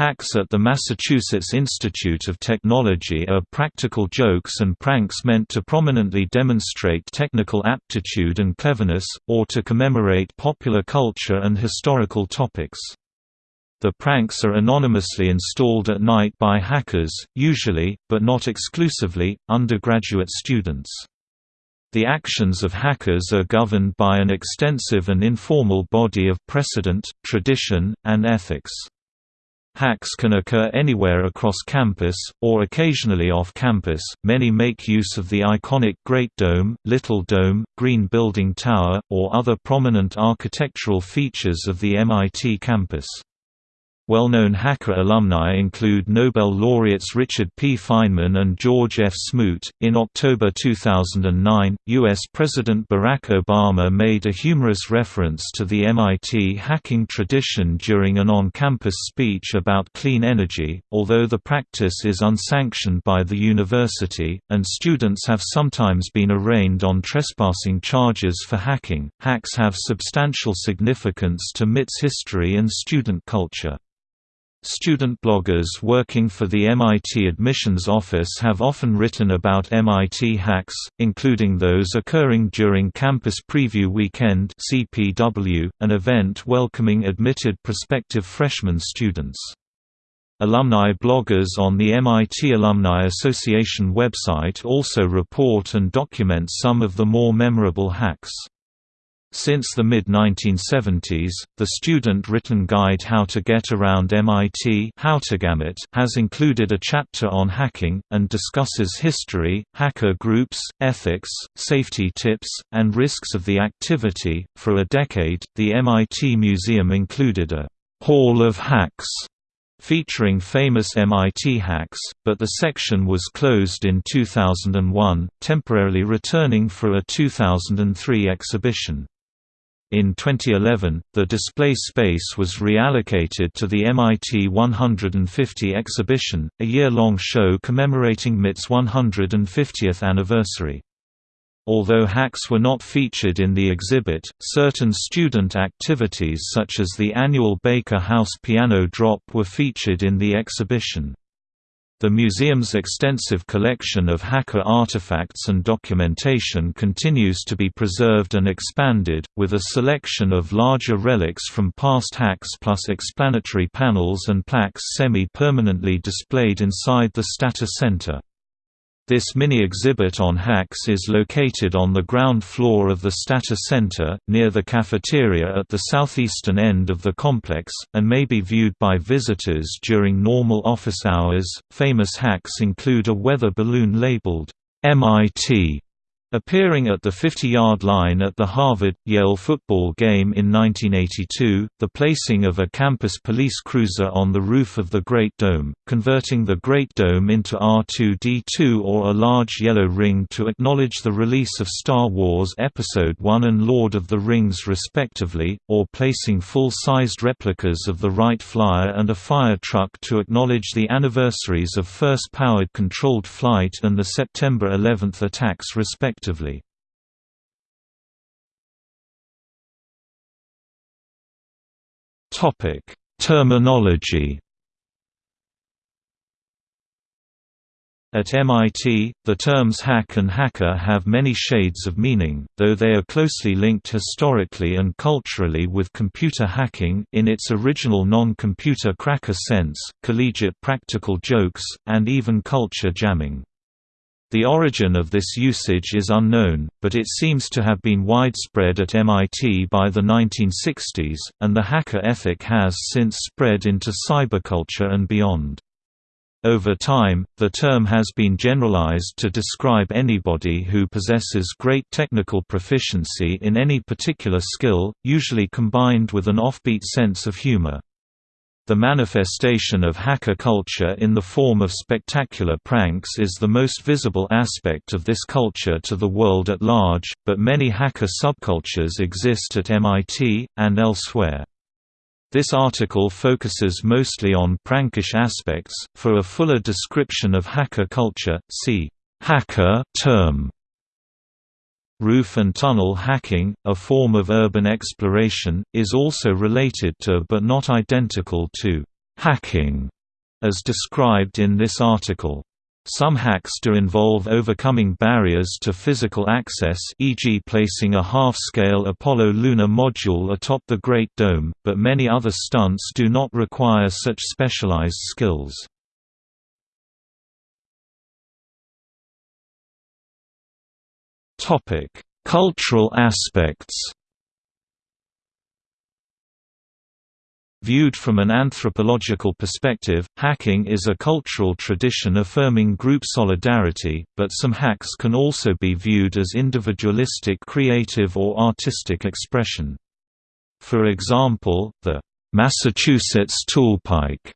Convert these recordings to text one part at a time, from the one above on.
Hacks at the Massachusetts Institute of Technology are practical jokes and pranks meant to prominently demonstrate technical aptitude and cleverness, or to commemorate popular culture and historical topics. The pranks are anonymously installed at night by hackers, usually, but not exclusively, undergraduate students. The actions of hackers are governed by an extensive and informal body of precedent, tradition, and ethics. Hacks can occur anywhere across campus, or occasionally off campus. Many make use of the iconic Great Dome, Little Dome, Green Building Tower, or other prominent architectural features of the MIT campus. Well-known hacker alumni include Nobel laureates Richard P. Feynman and George F. Smoot. In October 2009, U.S. President Barack Obama made a humorous reference to the MIT hacking tradition during an on-campus speech about clean energy, although the practice is unsanctioned by the university, and students have sometimes been arraigned on trespassing charges for hacking. Hacks have substantial significance to MIT's history and student culture. Student bloggers working for the MIT Admissions Office have often written about MIT hacks, including those occurring during Campus Preview Weekend (CPW), an event welcoming admitted prospective freshman students. Alumni bloggers on the MIT Alumni Association website also report and document some of the more memorable hacks. Since the mid-1970s, the student-written guide How to Get Around MIT has included a chapter on hacking, and discusses history, hacker groups, ethics, safety tips, and risks of the activity. For a decade, the MIT Museum included a «Hall of Hacks» featuring famous MIT hacks, but the section was closed in 2001, temporarily returning for a 2003 exhibition. In 2011, the display space was reallocated to the MIT 150 exhibition, a year-long show commemorating MIT's 150th anniversary. Although hacks were not featured in the exhibit, certain student activities such as the annual Baker House piano drop were featured in the exhibition. The museum's extensive collection of hacker artifacts and documentation continues to be preserved and expanded, with a selection of larger relics from past hacks plus explanatory panels and plaques semi-permanently displayed inside the Stata Center. This mini-exhibit on hacks is located on the ground floor of the Stata Center, near the cafeteria at the southeastern end of the complex, and may be viewed by visitors during normal office hours. Famous hacks include a weather balloon labeled MIT Appearing at the 50-yard line at the Harvard-Yale football game in 1982, the placing of a campus police cruiser on the roof of the Great Dome, converting the Great Dome into R2-D2 or a large yellow ring to acknowledge the release of Star Wars Episode I and Lord of the Rings respectively, or placing full-sized replicas of the Wright Flyer and a fire truck to acknowledge the anniversaries of first powered controlled flight and the September 11 attacks respectively respectively. Topic: Terminology. At MIT, the terms hack and hacker have many shades of meaning, though they are closely linked historically and culturally with computer hacking in its original non-computer cracker sense, collegiate practical jokes, and even culture jamming. The origin of this usage is unknown, but it seems to have been widespread at MIT by the 1960s, and the hacker ethic has since spread into cyberculture and beyond. Over time, the term has been generalized to describe anybody who possesses great technical proficiency in any particular skill, usually combined with an offbeat sense of humor. The manifestation of hacker culture in the form of spectacular pranks is the most visible aspect of this culture to the world at large, but many hacker subcultures exist at MIT, and elsewhere. This article focuses mostly on prankish aspects. For a fuller description of hacker culture, see hacker term. Roof and tunnel hacking, a form of urban exploration, is also related to but not identical to hacking, as described in this article. Some hacks do involve overcoming barriers to physical access e.g. placing a half-scale Apollo lunar module atop the Great Dome, but many other stunts do not require such specialized skills. Cultural aspects Viewed from an anthropological perspective, hacking is a cultural tradition affirming group solidarity, but some hacks can also be viewed as individualistic creative or artistic expression. For example, the Massachusetts Toolpike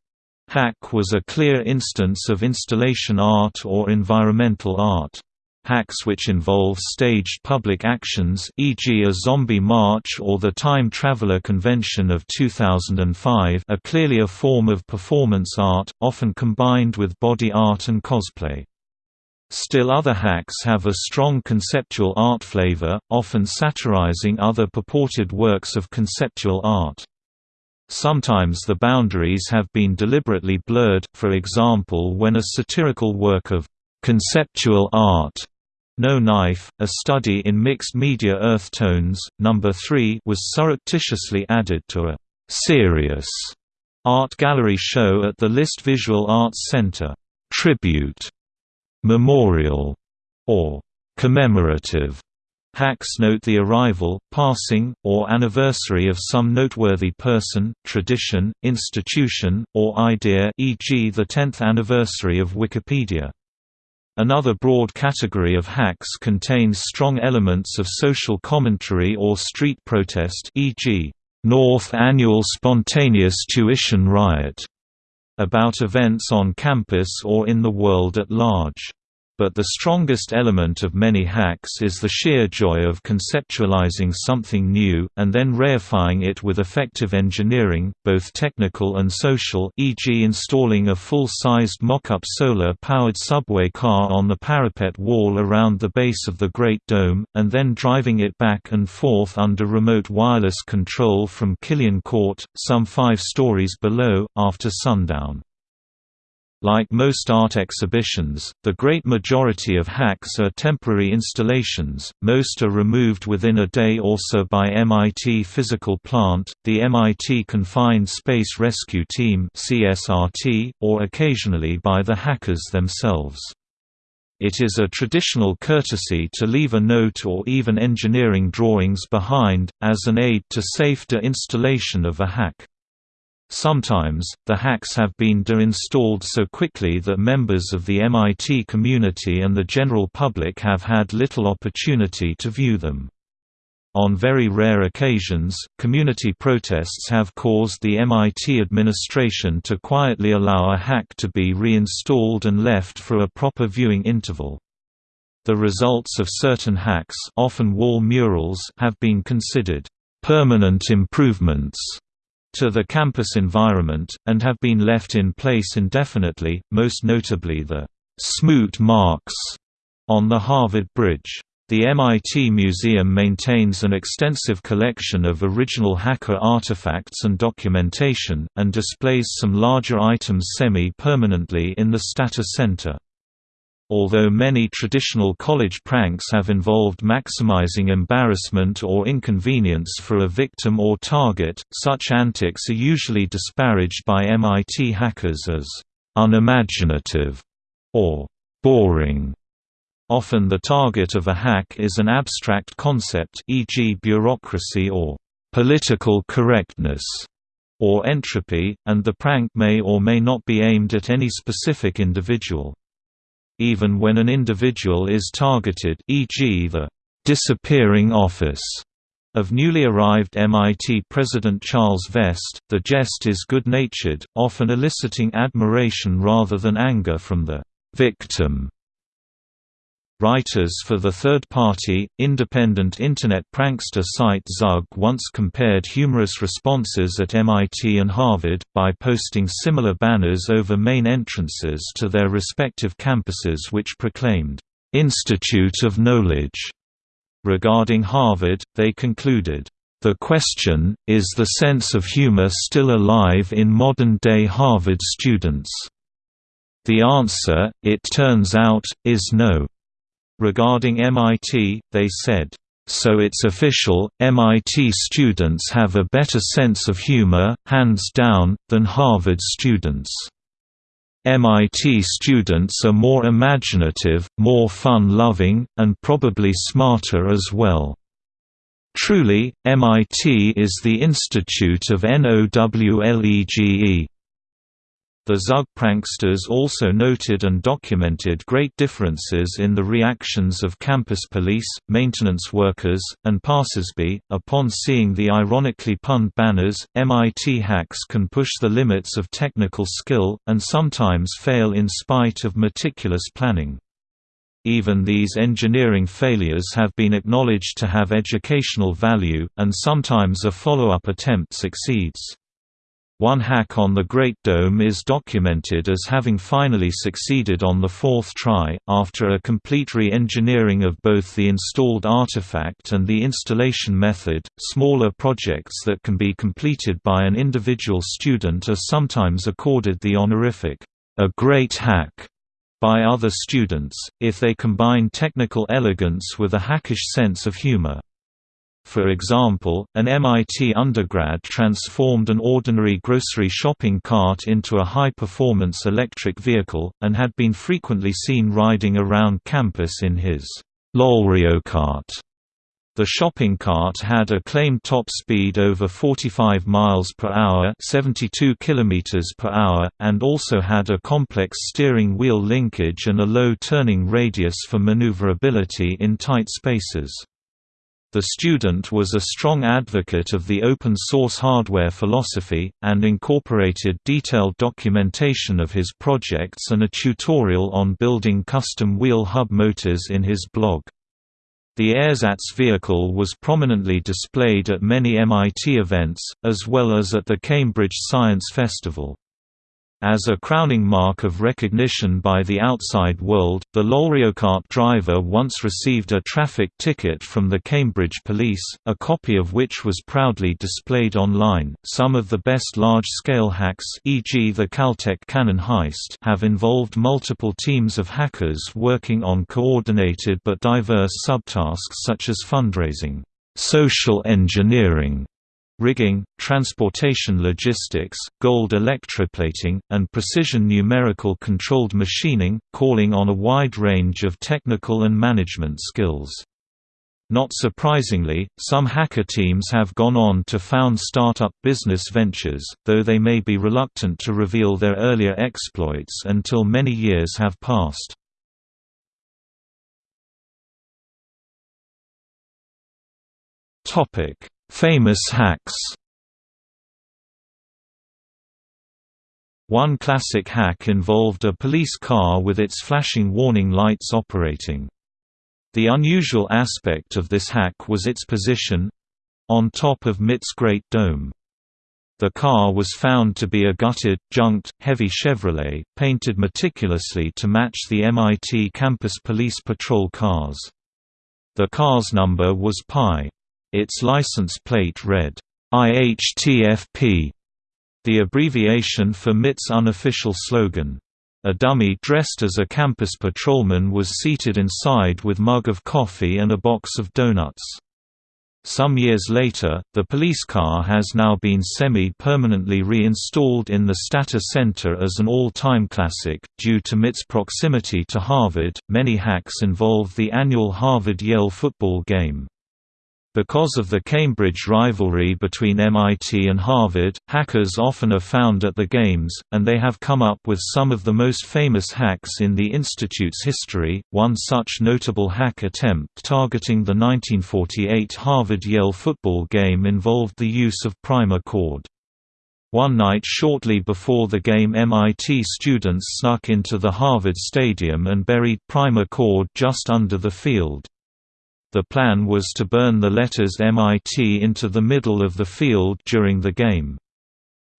hack was a clear instance of installation art or environmental art. Hacks which involve staged public actions e.g. a zombie march or the Time Traveler Convention of 2005 are clearly a form of performance art, often combined with body art and cosplay. Still other hacks have a strong conceptual art flavor, often satirizing other purported works of conceptual art. Sometimes the boundaries have been deliberately blurred, for example when a satirical work of conceptual art no Knife, a study in mixed media earth tones, number 3 was surreptitiously added to a serious art gallery show at the List Visual Arts Center. Tribute, memorial, or commemorative Hacks note the arrival, passing, or anniversary of some noteworthy person, tradition, institution, or idea e.g. the 10th anniversary of Wikipedia. Another broad category of hacks contains strong elements of social commentary or street protest e.g., North Annual Spontaneous Tuition Riot, about events on campus or in the world at large. But the strongest element of many hacks is the sheer joy of conceptualizing something new, and then reifying it with effective engineering, both technical and social e.g. installing a full-sized mock-up solar-powered subway car on the parapet wall around the base of the Great Dome, and then driving it back and forth under remote wireless control from Killian Court, some five stories below, after sundown. Like most art exhibitions, the great majority of hacks are temporary installations, most are removed within a day or so by MIT Physical Plant, the MIT Confined Space Rescue Team or occasionally by the hackers themselves. It is a traditional courtesy to leave a note or even engineering drawings behind, as an aid to safe de-installation of a hack. Sometimes, the hacks have been de-installed so quickly that members of the MIT community and the general public have had little opportunity to view them. On very rare occasions, community protests have caused the MIT administration to quietly allow a hack to be reinstalled and left for a proper viewing interval. The results of certain hacks often wall murals have been considered permanent improvements to the campus environment, and have been left in place indefinitely, most notably the «smoot marks» on the Harvard Bridge. The MIT Museum maintains an extensive collection of original hacker artifacts and documentation, and displays some larger items semi-permanently in the Stata Center. Although many traditional college pranks have involved maximizing embarrassment or inconvenience for a victim or target, such antics are usually disparaged by MIT hackers as unimaginative or boring. Often the target of a hack is an abstract concept e.g. bureaucracy or political correctness or entropy, and the prank may or may not be aimed at any specific individual even when an individual is targeted e.g. the «disappearing office» of newly arrived MIT President Charles Vest, the jest is good-natured, often eliciting admiration rather than anger from the «victim» Writers for the third-party, independent Internet prankster site Zug once compared humorous responses at MIT and Harvard, by posting similar banners over main entrances to their respective campuses which proclaimed, "'Institute of Knowledge' Regarding Harvard, they concluded, The question, is the sense of humor still alive in modern-day Harvard students? The answer, it turns out, is no. Regarding MIT, they said, "...so it's official, MIT students have a better sense of humor, hands down, than Harvard students." MIT students are more imaginative, more fun-loving, and probably smarter as well. Truly, MIT is the institute of NOWLEGE. The Zug pranksters also noted and documented great differences in the reactions of campus police, maintenance workers, and passersby. Upon seeing the ironically punned banners, MIT hacks can push the limits of technical skill, and sometimes fail in spite of meticulous planning. Even these engineering failures have been acknowledged to have educational value, and sometimes a follow-up attempt succeeds. One hack on the Great Dome is documented as having finally succeeded on the fourth try, after a complete re-engineering of both the installed artifact and the installation method. Smaller projects that can be completed by an individual student are sometimes accorded the honorific, a great hack, by other students, if they combine technical elegance with a hackish sense of humor. For example, an MIT undergrad transformed an ordinary grocery shopping cart into a high-performance electric vehicle, and had been frequently seen riding around campus in his LOLrioKart. The shopping cart had a claimed top speed over 45 miles per hour, 72 kilometers per hour, and also had a complex steering wheel linkage and a low turning radius for maneuverability in tight spaces. The student was a strong advocate of the open-source hardware philosophy, and incorporated detailed documentation of his projects and a tutorial on building custom wheel hub motors in his blog. The ersatz vehicle was prominently displayed at many MIT events, as well as at the Cambridge Science Festival. As a crowning mark of recognition by the outside world, the LOLrioKart driver once received a traffic ticket from the Cambridge police, a copy of which was proudly displayed online. Some of the best large-scale hacks, e.g. the Caltech cannon heist, have involved multiple teams of hackers working on coordinated but diverse subtasks such as fundraising, social engineering, rigging, transportation logistics, gold electroplating, and precision numerical controlled machining, calling on a wide range of technical and management skills. Not surprisingly, some hacker teams have gone on to found startup business ventures, though they may be reluctant to reveal their earlier exploits until many years have passed. Topic: Famous hacks One classic hack involved a police car with its flashing warning lights operating. The unusual aspect of this hack was its position—on top of MIT's Great Dome. The car was found to be a gutted, junked, heavy Chevrolet, painted meticulously to match the MIT campus police patrol cars. The car's number was Pi. Its license plate read, IHTFP, the abbreviation for MIT's unofficial slogan. A dummy dressed as a campus patrolman was seated inside with mug of coffee and a box of donuts. Some years later, the police car has now been semi-permanently reinstalled in the Stata Center as an all-time classic. Due to MIT's proximity to Harvard, many hacks involve the annual Harvard-Yale football game. Because of the Cambridge rivalry between MIT and Harvard, hackers often are found at the games, and they have come up with some of the most famous hacks in the institute's history. One such notable hack attempt targeting the 1948 Harvard-Yale football game involved the use of primer cord. One night shortly before the game MIT students snuck into the Harvard Stadium and buried primer cord just under the field. The plan was to burn the letters MIT into the middle of the field during the game.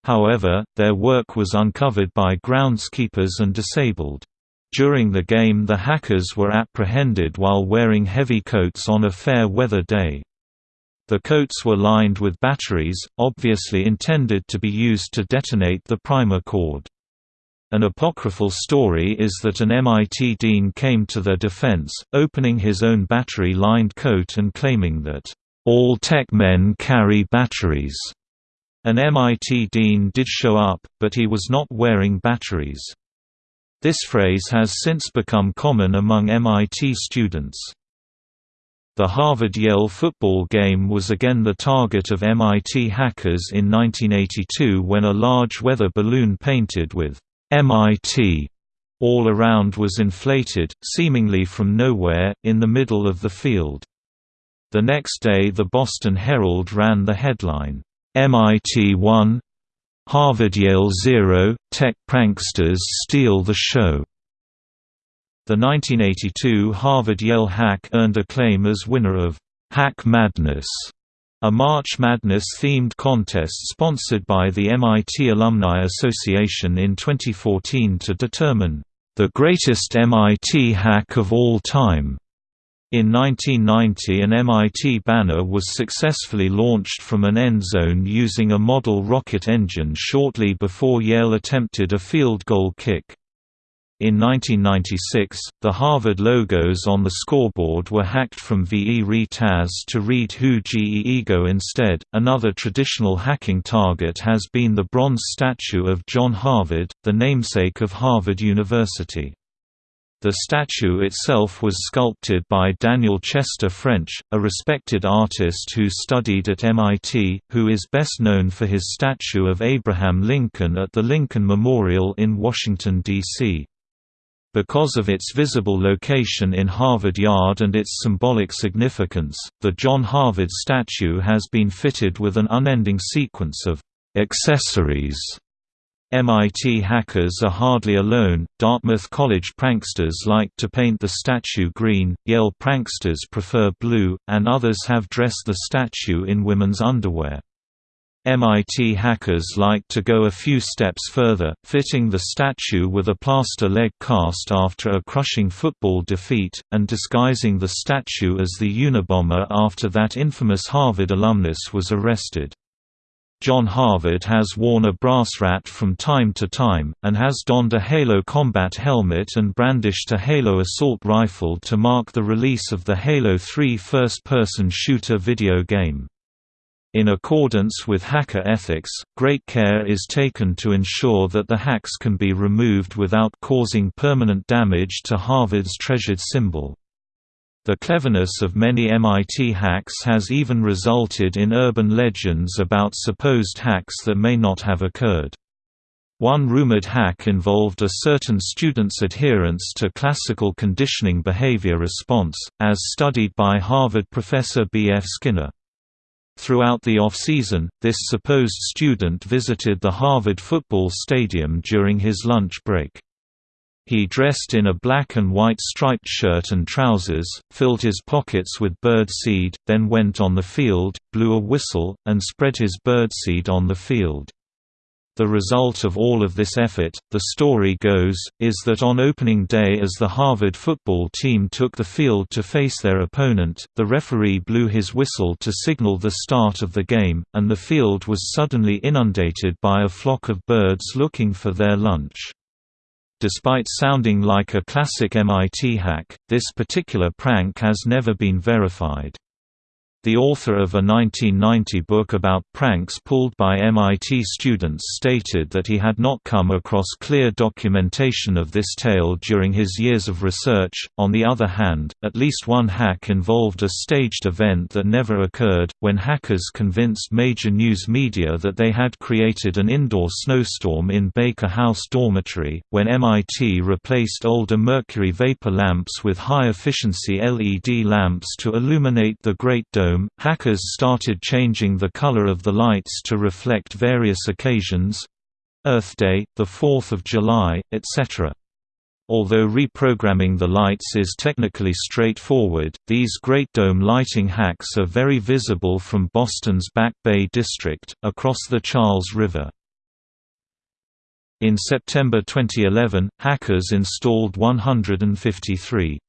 However, their work was uncovered by groundskeepers and disabled. During the game the hackers were apprehended while wearing heavy coats on a fair weather day. The coats were lined with batteries, obviously intended to be used to detonate the primer cord. An apocryphal story is that an MIT dean came to their defense, opening his own battery-lined coat and claiming that, "...all tech men carry batteries." An MIT dean did show up, but he was not wearing batteries. This phrase has since become common among MIT students. The Harvard-Yale football game was again the target of MIT hackers in 1982 when a large weather balloon painted with MIT all around was inflated, seemingly from nowhere, in the middle of the field. The next day the Boston Herald ran the headline, MIT 1 Harvard-Yale 0, Tech Pranksters Steal the Show. The 1982 Harvard-Yale hack earned acclaim as winner of Hack Madness, a March Madness-themed contest sponsored by the MIT Alumni Association in 2014 to determine the greatest MIT hack of all time. In 1990 an MIT banner was successfully launched from an end zone using a model rocket engine shortly before Yale attempted a field goal kick. In 1996, the Harvard logos on the scoreboard were hacked from VE Taz to read Who Ge Ego instead. Another traditional hacking target has been the bronze statue of John Harvard, the namesake of Harvard University. The statue itself was sculpted by Daniel Chester French, a respected artist who studied at MIT, who is best known for his statue of Abraham Lincoln at the Lincoln Memorial in Washington, D.C. Because of its visible location in Harvard Yard and its symbolic significance, the John Harvard statue has been fitted with an unending sequence of accessories. MIT hackers are hardly alone, Dartmouth College pranksters like to paint the statue green, Yale pranksters prefer blue, and others have dressed the statue in women's underwear. MIT hackers like to go a few steps further, fitting the statue with a plaster leg cast after a crushing football defeat, and disguising the statue as the Unabomber after that infamous Harvard alumnus was arrested. John Harvard has worn a brass rat from time to time, and has donned a Halo combat helmet and brandished a Halo assault rifle to mark the release of the Halo 3 first-person shooter video game. In accordance with hacker ethics, great care is taken to ensure that the hacks can be removed without causing permanent damage to Harvard's treasured symbol. The cleverness of many MIT hacks has even resulted in urban legends about supposed hacks that may not have occurred. One rumored hack involved a certain student's adherence to classical conditioning behavior response, as studied by Harvard professor B. F. Skinner. Throughout the off-season, this supposed student visited the Harvard football stadium during his lunch break. He dressed in a black and white striped shirt and trousers, filled his pockets with bird seed, then went on the field, blew a whistle, and spread his bird seed on the field. The result of all of this effort, the story goes, is that on opening day as the Harvard football team took the field to face their opponent, the referee blew his whistle to signal the start of the game, and the field was suddenly inundated by a flock of birds looking for their lunch. Despite sounding like a classic MIT hack, this particular prank has never been verified. The author of a 1990 book about pranks pulled by MIT students stated that he had not come across clear documentation of this tale during his years of research. On the other hand, at least one hack involved a staged event that never occurred, when hackers convinced major news media that they had created an indoor snowstorm in Baker House dormitory, when MIT replaced older mercury vapor lamps with high-efficiency LED lamps to illuminate the Great Dome hackers started changing the color of the lights to reflect various occasions Earth Day, the 4th of July, etc. Although reprogramming the lights is technically straightforward, these Great Dome lighting hacks are very visible from Boston's Back Bay district, across the Charles River. In September 2011, hackers installed 153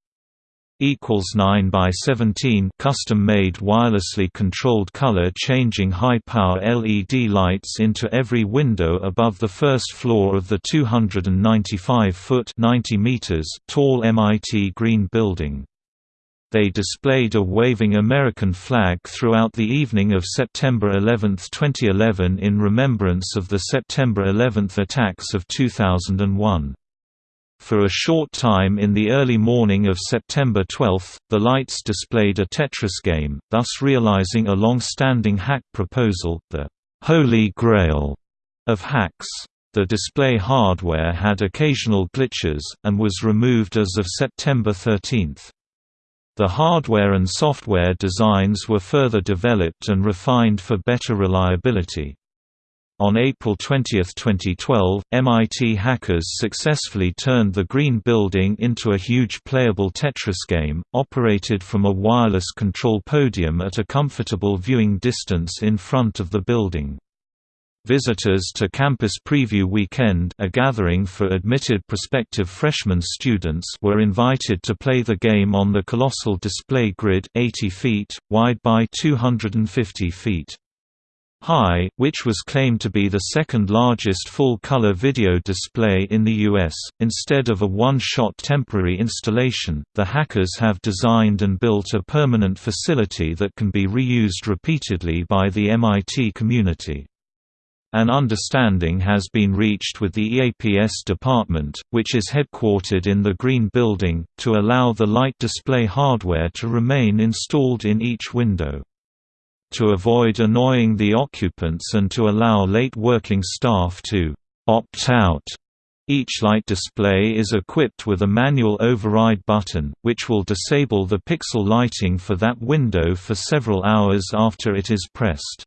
equals 9 by 17 custom-made wirelessly controlled color-changing high-power LED lights into every window above the first floor of the 295-foot (90 meters) tall MIT Green Building. They displayed a waving American flag throughout the evening of September 11, 2011 in remembrance of the September 11 attacks of 2001. For a short time in the early morning of September 12, the lights displayed a Tetris game, thus realizing a long-standing hack proposal, the «Holy Grail» of hacks. The display hardware had occasional glitches, and was removed as of September 13. The hardware and software designs were further developed and refined for better reliability. On April 20, 2012, MIT hackers successfully turned the Green Building into a huge playable Tetris game, operated from a wireless control podium at a comfortable viewing distance in front of the building. Visitors to Campus Preview Weekend a gathering for admitted prospective freshman students were invited to play the game on the colossal display grid 80 feet, wide by 250 feet high, which was claimed to be the second largest full-color video display in the U.S. Instead of a one-shot temporary installation, the hackers have designed and built a permanent facility that can be reused repeatedly by the MIT community. An understanding has been reached with the EAPS department, which is headquartered in the Green Building, to allow the light display hardware to remain installed in each window to avoid annoying the occupants and to allow late working staff to opt out. Each light display is equipped with a manual override button, which will disable the pixel lighting for that window for several hours after it is pressed.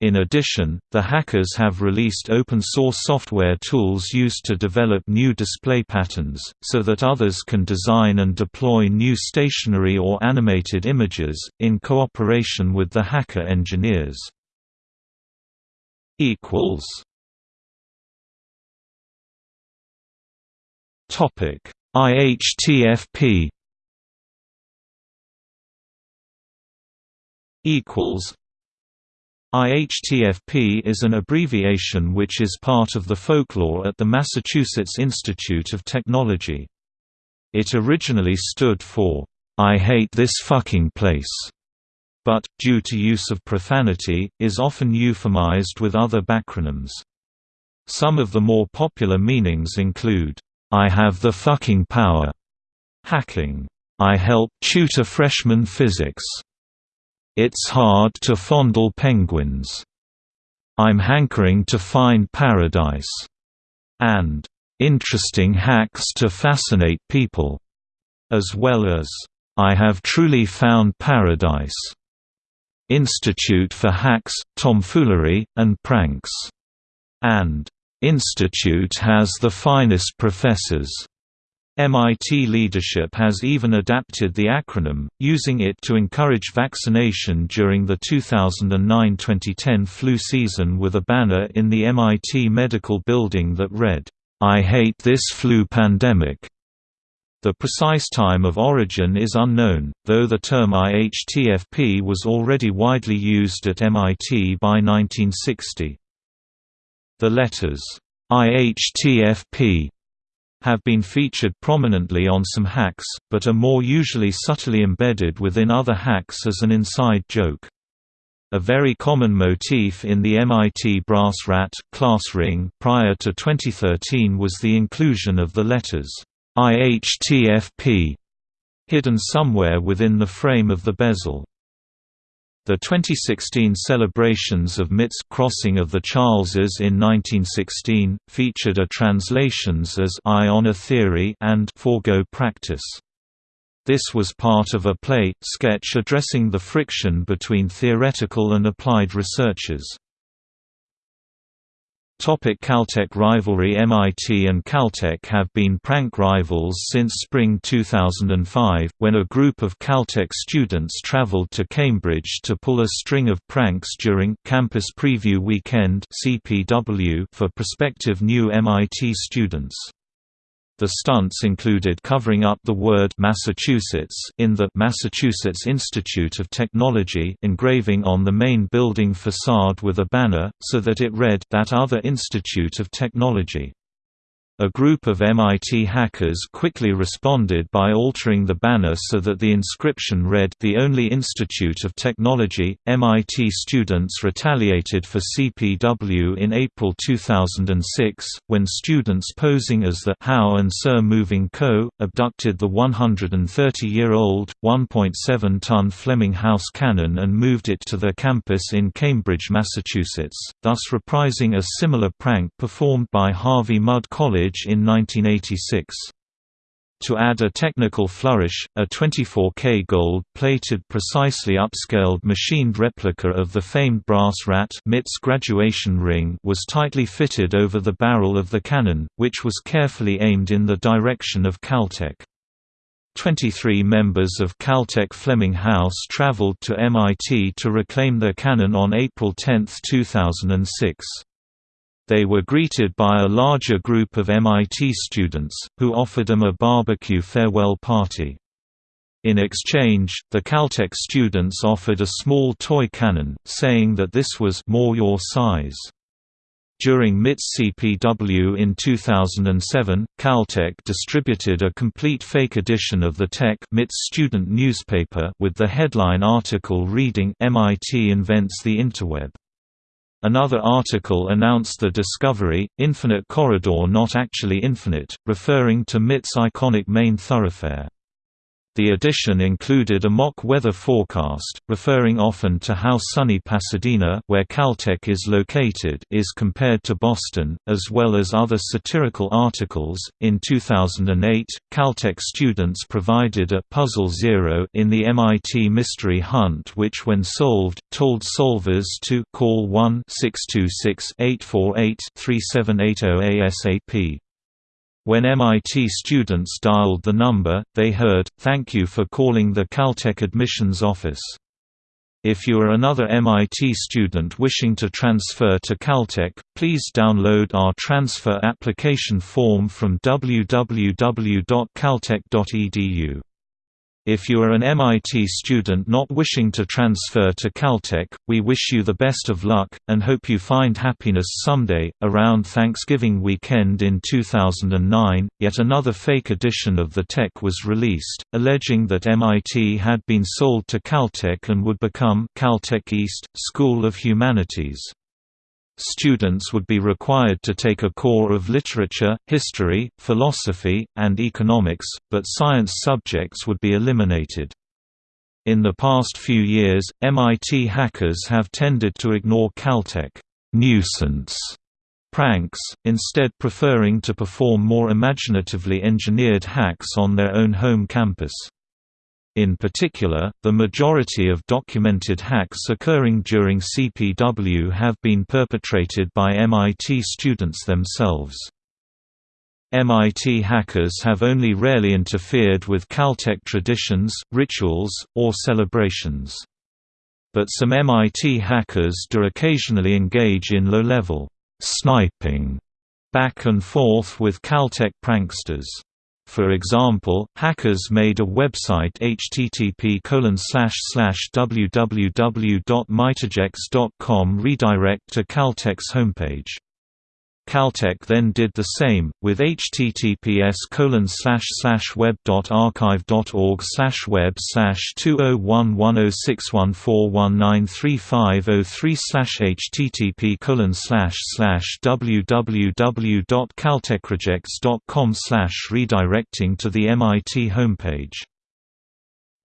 In addition, the hackers have released open-source software tools used to develop new display patterns, so that others can design and deploy new stationary or animated images, in cooperation with the hacker engineers. Topic. IHTFP equals IHTFP is an abbreviation which is part of the folklore at the Massachusetts Institute of Technology. It originally stood for, "'I hate this fucking place' but, due to use of profanity, is often euphemized with other backronyms. Some of the more popular meanings include, "'I have the fucking power' hacking, "'I help tutor freshman physics' It's hard to fondle penguins. I'm hankering to find paradise. And interesting hacks to fascinate people. As well as, I have truly found paradise. Institute for Hacks, Tomfoolery, and Pranks. And Institute has the finest professors. MIT leadership has even adapted the acronym, using it to encourage vaccination during the 2009–2010 flu season with a banner in the MIT medical building that read, "'I hate this flu pandemic'". The precise time of origin is unknown, though the term IHTFP was already widely used at MIT by 1960. The letters, IHTFP have been featured prominently on some hacks, but are more usually subtly embedded within other hacks as an inside joke. A very common motif in the MIT brass rat class ring prior to 2013 was the inclusion of the letters IHTFP hidden somewhere within the frame of the bezel. The 2016 celebrations of MIT's Crossing of the Charleses in 1916, featured a translations as on a Theory and Forgo Practice. This was part of a play, sketch addressing the friction between theoretical and applied researchers. Topic Caltech rivalry MIT and Caltech have been prank rivals since spring 2005, when a group of Caltech students traveled to Cambridge to pull a string of pranks during Campus Preview Weekend for prospective new MIT students. The stunts included covering up the word Massachusetts in the Massachusetts Institute of Technology engraving on the main building facade with a banner, so that it read that other Institute of Technology. A group of MIT hackers quickly responded by altering the banner so that the inscription read The Only Institute of Technology. MIT students retaliated for CPW in April 2006, when students posing as the Howe and Ser Moving Co. abducted the 130-year-old, 1.7-ton Fleming House cannon and moved it to their campus in Cambridge, Massachusetts, thus reprising a similar prank performed by Harvey Mudd College in 1986. To add a technical flourish, a 24K gold-plated precisely upscaled machined replica of the famed brass rat MIT's graduation ring was tightly fitted over the barrel of the cannon, which was carefully aimed in the direction of Caltech. 23 members of Caltech Fleming House traveled to MIT to reclaim their cannon on April 10, 2006. They were greeted by a larger group of MIT students, who offered them a barbecue farewell party. In exchange, the Caltech students offered a small toy cannon, saying that this was more your size. During MIT's CPW in 2007, Caltech distributed a complete fake edition of the Tech MIT's student newspaper with the headline article reading MIT invents the interweb. Another article announced the discovery, infinite corridor not actually infinite, referring to MIT's iconic main thoroughfare. The edition included a mock weather forecast, referring often to how sunny Pasadena where Caltech is located is compared to Boston, as well as other satirical articles. In 2008, Caltech students provided a Puzzle Zero in the MIT Mystery Hunt which when solved, told solvers to call 1-626-848-3780 ASAP. When MIT students dialed the number, they heard, thank you for calling the Caltech admissions office. If you are another MIT student wishing to transfer to Caltech, please download our transfer application form from www.caltech.edu. If you are an MIT student not wishing to transfer to Caltech, we wish you the best of luck, and hope you find happiness someday. Around Thanksgiving weekend in 2009, yet another fake edition of the Tech was released, alleging that MIT had been sold to Caltech and would become Caltech East, School of Humanities. Students would be required to take a core of literature, history, philosophy, and economics, but science subjects would be eliminated. In the past few years, MIT hackers have tended to ignore Caltech nuisance pranks, instead preferring to perform more imaginatively engineered hacks on their own home campus. In particular, the majority of documented hacks occurring during CPW have been perpetrated by MIT students themselves. MIT hackers have only rarely interfered with Caltech traditions, rituals, or celebrations. But some MIT hackers do occasionally engage in low-level sniping back and forth with Caltech pranksters. For example, hackers made a website http www.mitagex.com redirect to Caltech's homepage. Caltech then did the same, with https web.archive.org web 20110614193503 http www.caltechregex.com redirecting to the MIT homepage.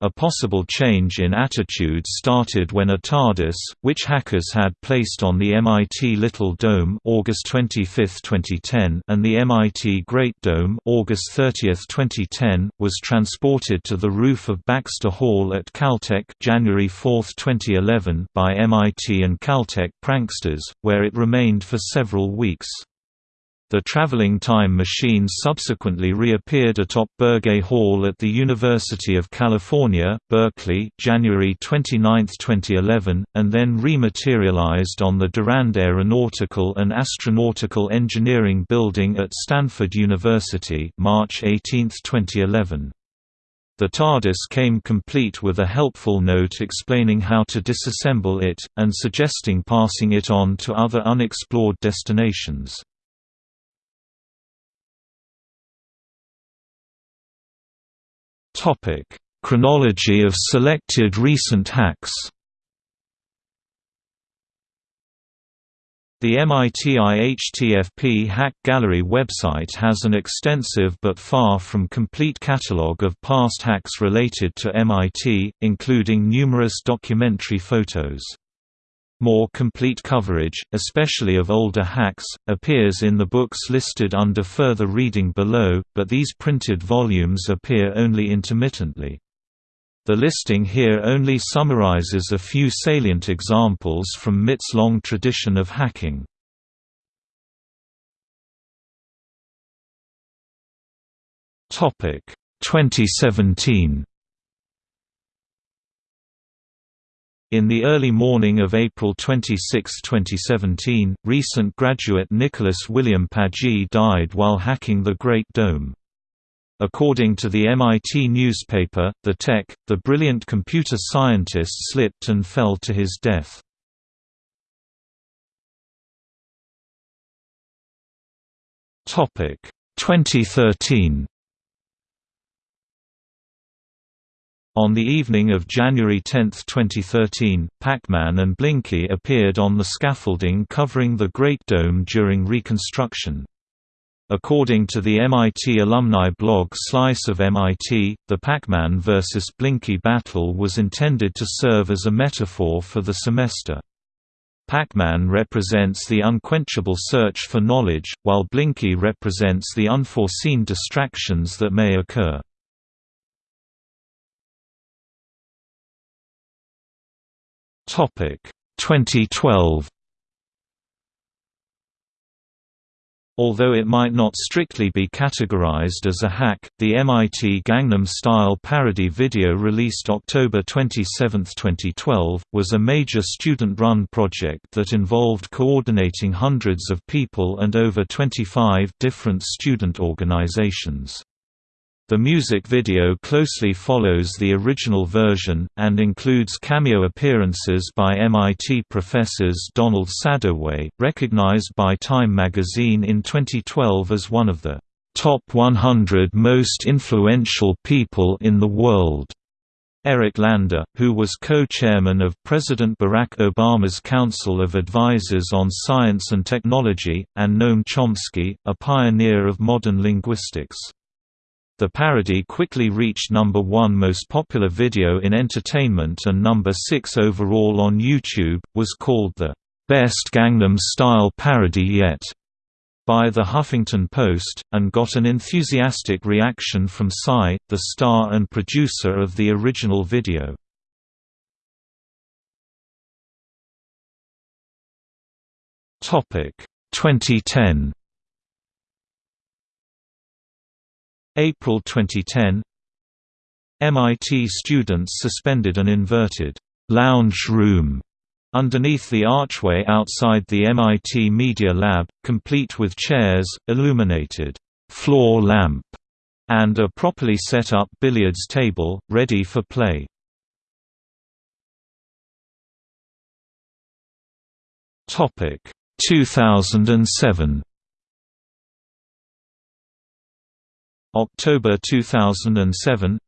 A possible change in attitude started when a TARDIS, which hackers had placed on the MIT Little Dome August 25, 2010 and the MIT Great Dome August 30, 2010, was transported to the roof of Baxter Hall at Caltech January 4, 2011 by MIT and Caltech pranksters, where it remained for several weeks. The traveling time machine subsequently reappeared atop Birge Hall at the University of California, Berkeley, January 29, 2011, and then rematerialized on the Durand Aeronautical and Astronautical Engineering Building at Stanford University, March 18, 2011. The TARDIS came complete with a helpful note explaining how to disassemble it, and suggesting passing it on to other unexplored destinations. Topic: Chronology of selected recent hacks. The MIT IHTFP Hack Gallery website has an extensive but far from complete catalogue of past hacks related to MIT, including numerous documentary photos. More complete coverage, especially of older hacks, appears in the books listed under further reading below, but these printed volumes appear only intermittently. The listing here only summarizes a few salient examples from MIT's long tradition of hacking. Topic 2017 In the early morning of April 26, 2017, recent graduate Nicholas William Paggi died while hacking the Great Dome. According to the MIT newspaper, The Tech, the brilliant computer scientist slipped and fell to his death. Topic 2013 On the evening of January 10, 2013, Pac-Man and Blinky appeared on the scaffolding covering the Great Dome during reconstruction. According to the MIT alumni blog Slice of MIT, the Pac-Man vs. Blinky battle was intended to serve as a metaphor for the semester. Pac-Man represents the unquenchable search for knowledge, while Blinky represents the unforeseen distractions that may occur. Topic 2012 Although it might not strictly be categorized as a hack, the MIT Gangnam Style parody video released October 27, 2012, was a major student-run project that involved coordinating hundreds of people and over 25 different student organizations. The music video closely follows the original version, and includes cameo appearances by MIT professors Donald Sadoway, recognized by Time magazine in 2012 as one of the top 100 most influential people in the world. Eric Lander, who was co-chairman of President Barack Obama's Council of Advisors on Science and Technology, and Noam Chomsky, a pioneer of modern linguistics. The parody quickly reached number one most popular video in entertainment and number six overall on YouTube, was called the "'Best Gangnam Style Parody Yet' by The Huffington Post, and got an enthusiastic reaction from Psy, the star and producer of the original video. Topic 2010 April 2010 MIT students suspended an inverted lounge room underneath the archway outside the MIT Media Lab, complete with chairs, illuminated floor lamp, and a properly set up billiards table, ready for play. Topic 2007 October 2007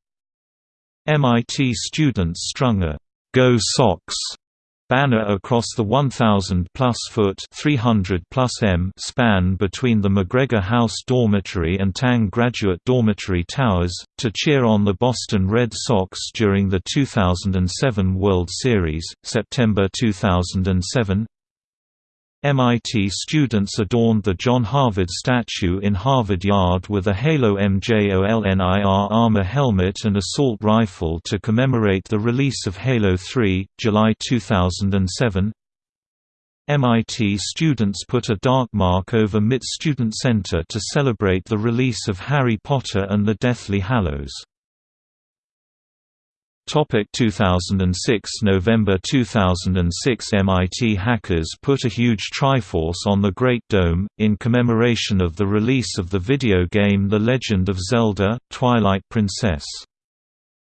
MIT students strung a «Go Sox» banner across the 1,000-plus foot 300-plus m span between the McGregor House Dormitory and Tang Graduate Dormitory Towers, to cheer on the Boston Red Sox during the 2007 World Series. September 2007 MIT students adorned the John Harvard statue in Harvard Yard with a Halo MJOLNIR armor helmet and assault rifle to commemorate the release of Halo 3, July 2007. MIT students put a dark mark over MIT Student Center to celebrate the release of Harry Potter and the Deathly Hallows. Topic 2006 November 2006 MIT hackers put a huge Triforce on the Great Dome, in commemoration of the release of the video game The Legend of Zelda, Twilight Princess.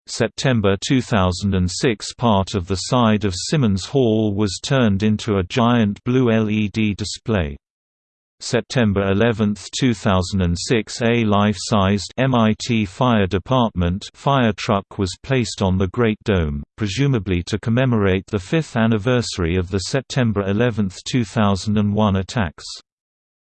September 2006 Part of the side of Simmons Hall was turned into a giant blue LED display. September 11, 2006 A life-sized MIT Fire Department fire truck was placed on the Great Dome, presumably to commemorate the fifth anniversary of the September 11, 2001 attacks.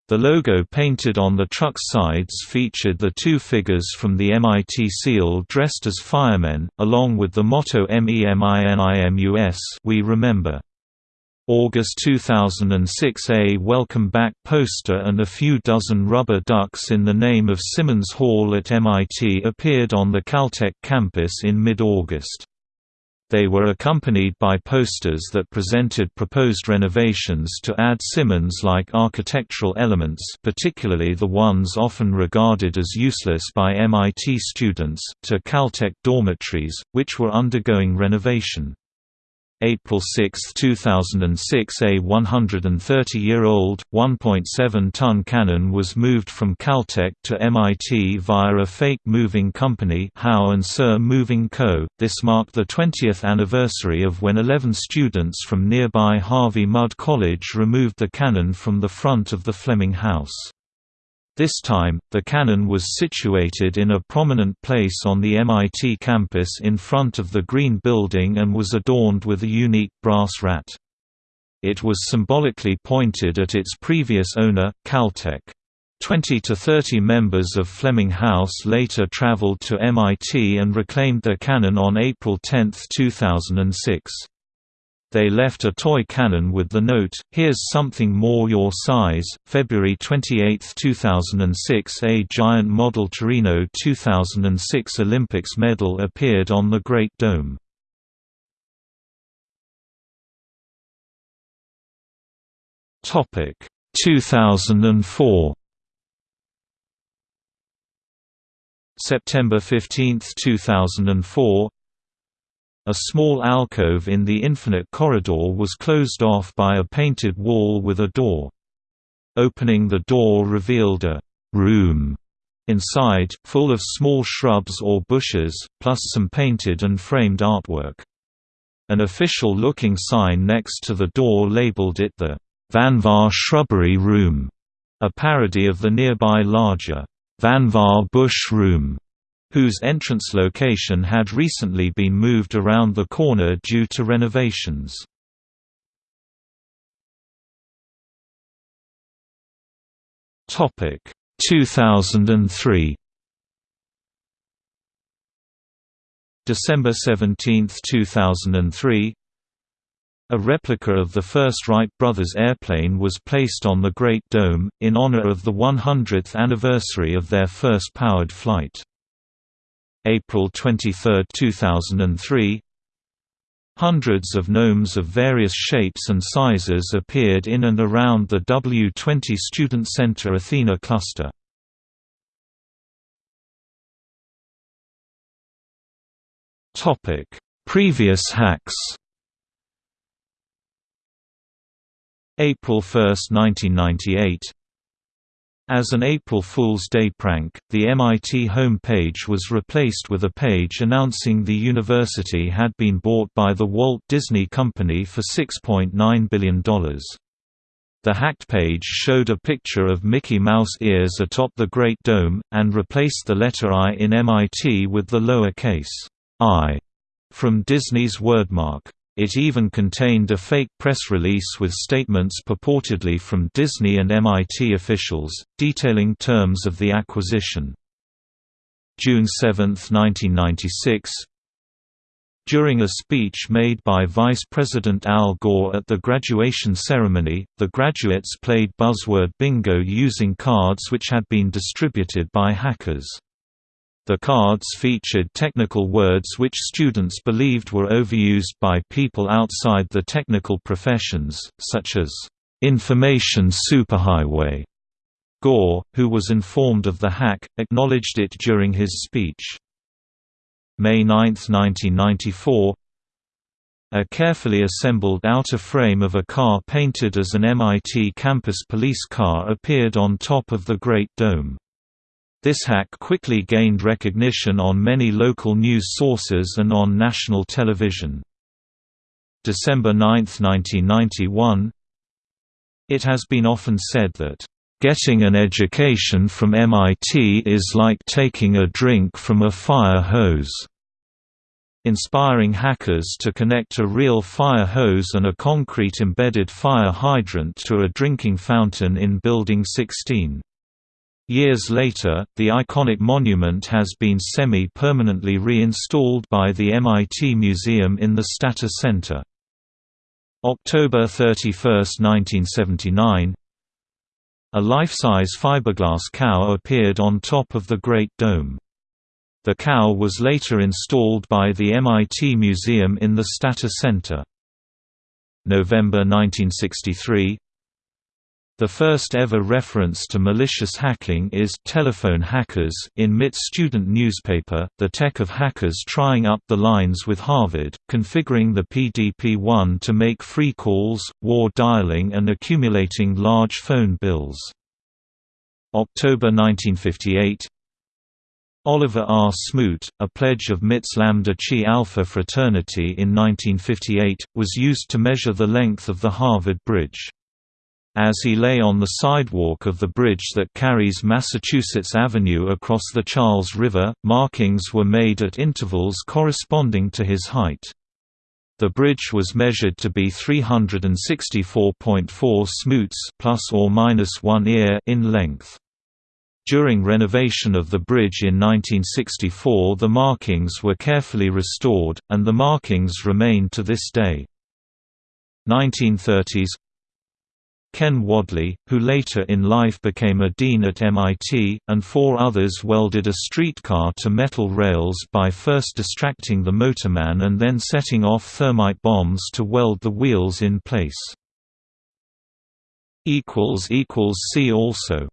The logo painted on the truck's sides featured the two figures from the MIT SEAL dressed as firemen, along with the motto MEMINIMUS we remember. August 2006 A Welcome Back poster and a few dozen rubber ducks in the name of Simmons Hall at MIT appeared on the Caltech campus in mid-August. They were accompanied by posters that presented proposed renovations to add Simmons-like architectural elements particularly the ones often regarded as useless by MIT students, to Caltech dormitories, which were undergoing renovation. April 6, 2006 a 130-year-old, 1.7-ton cannon was moved from Caltech to MIT via a fake moving company Howe and Ser Moving Co. This marked the 20th anniversary of when 11 students from nearby Harvey Mudd College removed the cannon from the front of the Fleming House. This time, the cannon was situated in a prominent place on the MIT campus in front of the Green Building and was adorned with a unique brass rat. It was symbolically pointed at its previous owner, Caltech. 20 to 30 members of Fleming House later traveled to MIT and reclaimed their cannon on April 10, 2006. They left a toy cannon with the note, Here's something more your size. February 28, 2006 A giant model Torino 2006 Olympics medal appeared on the Great Dome. Topic 2004 September 15, 2004 a small alcove in the infinite corridor was closed off by a painted wall with a door. Opening the door revealed a «room» inside, full of small shrubs or bushes, plus some painted and framed artwork. An official-looking sign next to the door labeled it the Vannevar Shrubbery Room, a parody of the nearby larger Vannevar Bush Room whose entrance location had recently been moved around the corner due to renovations. Topic 2003 December 17, 2003 a replica of the first Wright brothers airplane was placed on the Great Dome, in honor of the 100th anniversary of their first powered flight. April 23, 2003 Hundreds of gnomes of various shapes and sizes appeared in and around the W20 Student Center Athena cluster. Previous hacks. April 1, 1998 as an April Fool's Day prank, the MIT home page was replaced with a page announcing the university had been bought by the Walt Disney Company for $6.9 billion. The hacked page showed a picture of Mickey Mouse ears atop the Great Dome, and replaced the letter I in MIT with the lowercase i from Disney's wordmark. It even contained a fake press release with statements purportedly from Disney and MIT officials, detailing terms of the acquisition. June 7, 1996 During a speech made by Vice President Al Gore at the graduation ceremony, the graduates played buzzword bingo using cards which had been distributed by hackers. The cards featured technical words which students believed were overused by people outside the technical professions, such as, "...information superhighway." Gore, who was informed of the hack, acknowledged it during his speech. May 9, 1994 A carefully assembled outer frame of a car painted as an MIT campus police car appeared on top of the Great Dome. This hack quickly gained recognition on many local news sources and on national television. December 9, 1991 It has been often said that, "...getting an education from MIT is like taking a drink from a fire hose." inspiring hackers to connect a real fire hose and a concrete embedded fire hydrant to a drinking fountain in Building 16. Years later, the iconic monument has been semi-permanently reinstalled by the MIT Museum in the Stata Center. October 31, 1979 A life-size fiberglass cow appeared on top of the Great Dome. The cow was later installed by the MIT Museum in the Stata Center. November 1963 the first ever reference to malicious hacking is Telephone Hackers in MIT's student newspaper, The Tech of Hackers trying up the lines with Harvard, configuring the PDP-1 to make free calls, war dialing and accumulating large phone bills. October 1958 Oliver R. Smoot, a pledge of MIT's Lambda Chi Alpha fraternity in 1958, was used to measure the length of the Harvard Bridge. As he lay on the sidewalk of the bridge that carries Massachusetts Avenue across the Charles River, markings were made at intervals corresponding to his height. The bridge was measured to be 364.4 smoots plus or minus 1 ear in length. During renovation of the bridge in 1964 the markings were carefully restored, and the markings remain to this day. 1930s Ken Wadleigh, who later in life became a dean at MIT, and four others welded a streetcar to metal rails by first distracting the motorman and then setting off thermite bombs to weld the wheels in place. See also